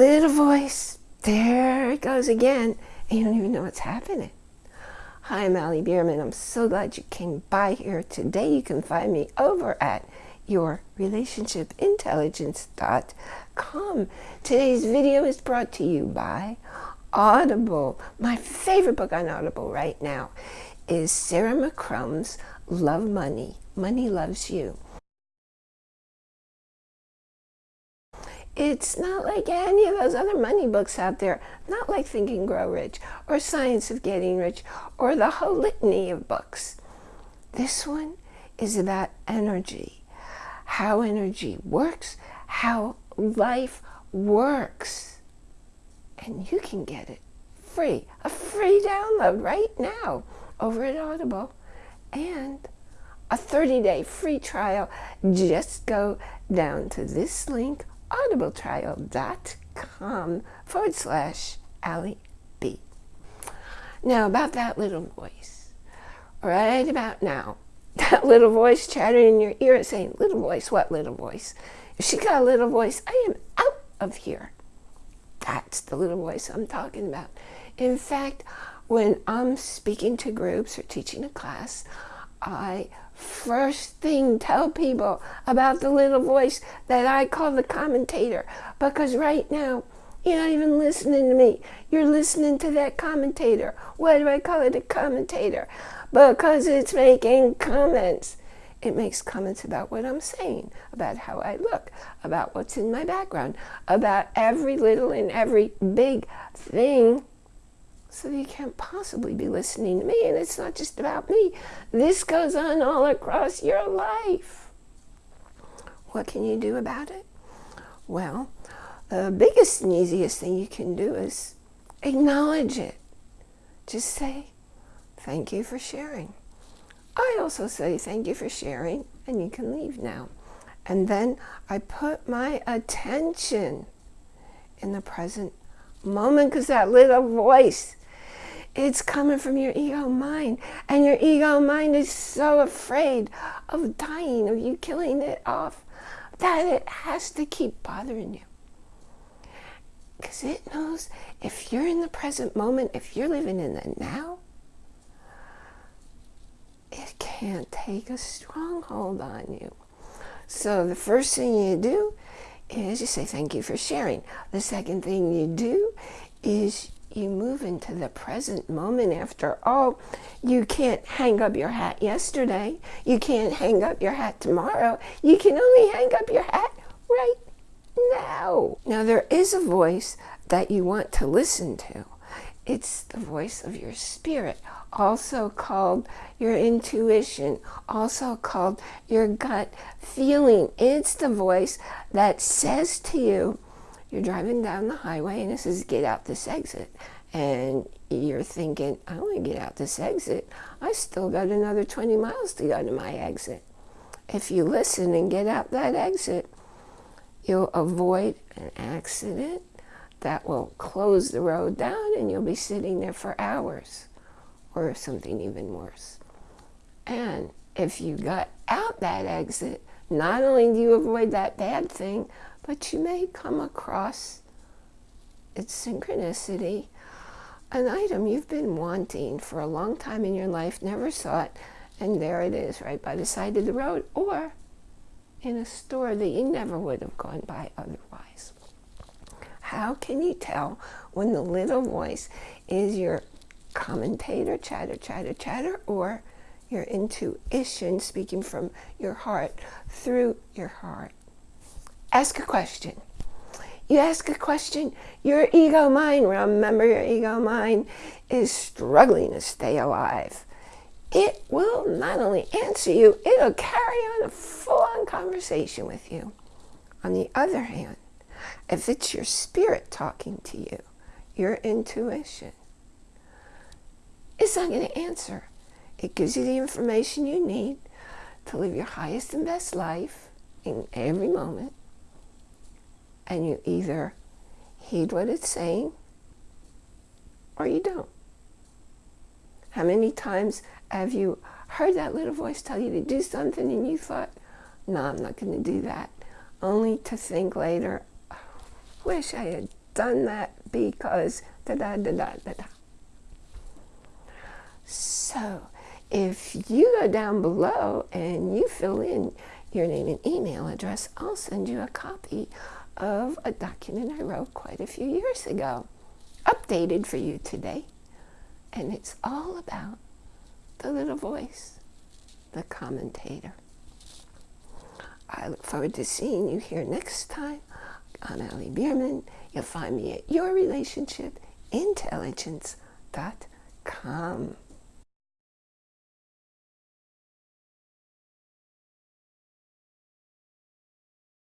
Little voice, there it goes again, and you don't even know what's happening. Hi, I'm Allie Bierman. I'm so glad you came by here today. You can find me over at yourrelationshipintelligence.com. Today's video is brought to you by Audible. My favorite book on Audible right now is Sarah McCrum's Love Money. Money Loves You. It's not like any of those other money books out there. Not like Think and Grow Rich or Science of Getting Rich or the whole litany of books. This one is about energy, how energy works, how life works. And you can get it free, a free download right now over at Audible. And a 30-day free trial. Just go down to this link audibletrial.com forward slash Allie B. Now about that little voice, right about now, that little voice chattering in your ear saying, little voice, what little voice? If she got a little voice, I am out of here. That's the little voice I'm talking about. In fact, when I'm speaking to groups or teaching a class, I first thing tell people about the little voice that I call the commentator because right now you're not even listening to me. You're listening to that commentator. Why do I call it a commentator? Because it's making comments. It makes comments about what I'm saying, about how I look, about what's in my background, about every little and every big thing so you can't possibly be listening to me. And it's not just about me. This goes on all across your life. What can you do about it? Well, the biggest and easiest thing you can do is acknowledge it. Just say, thank you for sharing. I also say thank you for sharing, and you can leave now. And then I put my attention in the present moment because that little voice it's coming from your ego mind. And your ego mind is so afraid of dying, of you killing it off, that it has to keep bothering you. Because it knows if you're in the present moment, if you're living in the now, it can't take a stronghold on you. So the first thing you do is you say thank you for sharing. The second thing you do is you move into the present moment after all. You can't hang up your hat yesterday. You can't hang up your hat tomorrow. You can only hang up your hat right now. Now there is a voice that you want to listen to. It's the voice of your spirit also called your intuition also called your gut feeling. It's the voice that says to you you're driving down the highway and it says get out this exit. And you're thinking I want to get out this exit. I still got another 20 miles to go to my exit. If you listen and get out that exit you'll avoid an accident that will close the road down and you'll be sitting there for hours or something even worse. And if you got out that exit not only do you avoid that bad thing but you may come across its synchronicity, an item you've been wanting for a long time in your life, never saw it, and there it is right by the side of the road, or in a store that you never would have gone by otherwise. How can you tell when the little voice is your commentator, chatter, chatter, chatter, or your intuition speaking from your heart through your heart? ask a question. You ask a question, your ego mind, remember your ego mind is struggling to stay alive. It will not only answer you, it'll carry on a full-on conversation with you. On the other hand, if it's your spirit talking to you, your intuition, it's not going to answer. It gives you the information you need to live your highest and best life in every moment and you either heed what it's saying or you don't. How many times have you heard that little voice tell you to do something and you thought, no, I'm not going to do that, only to think later, oh, wish I had done that because da da da da da da. So if you go down below and you fill in your name and email address, I'll send you a copy of a document I wrote quite a few years ago, updated for you today. And it's all about the little voice, the commentator. I look forward to seeing you here next time. I'm Allie Bierman. You'll find me at yourrelationshipintelligence.com.